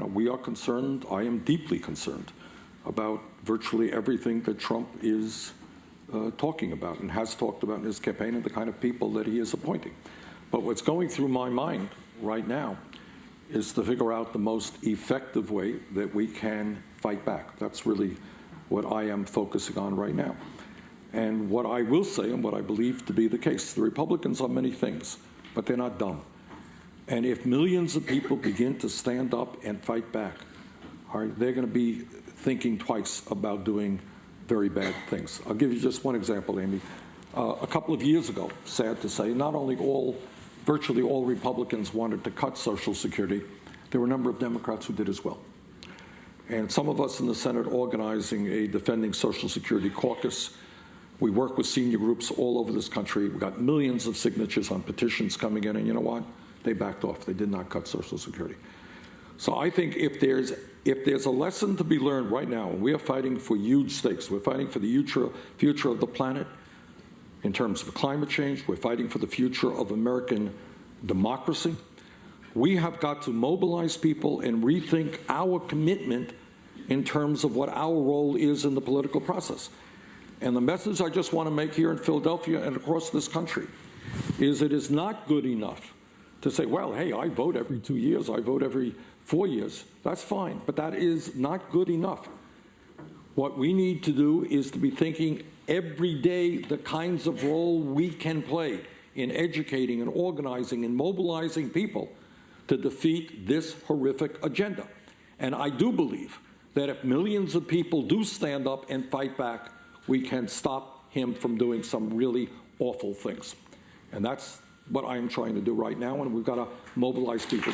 know, we are concerned, I am deeply concerned about virtually everything that Trump is uh, talking about and has talked about in his campaign and the kind of people that he is appointing. But what's going through my mind right now is to figure out the most effective way that we can fight back. That's really what I am focusing on right now. And what I will say, and what I believe to be the case, the Republicans are many things, but they're not dumb. And if millions of people begin to stand up and fight back, right, they're going to be thinking twice about doing very bad things. I'll give you just one example, Amy. Uh, a couple of years ago, sad to say, not only all, virtually all Republicans wanted to cut Social Security, there were a number of Democrats who did as well. And some of us in the Senate organizing a Defending Social Security caucus. We work with senior groups all over this country. We got millions of signatures on petitions coming in, and you know what? They backed off. They did not cut Social Security. So I think if there's if there's a lesson to be learned right now, we are fighting for huge stakes, we're fighting for the future, future of the planet in terms of climate change, we're fighting for the future of American democracy. We have got to mobilize people and rethink our commitment in terms of what our role is in the political process. And the message I just want to make here in Philadelphia and across this country is it is not good enough to say, well, hey, I vote every two years, I vote every four years. That's fine, but that is not good enough. What we need to do is to be thinking every day the kinds of role we can play in educating and organizing and mobilizing people to defeat this horrific agenda. And I do believe that if millions of people do stand up and fight back, we can stop him from doing some really awful things. And that's what I am trying to do right now, and we've got to mobilize people.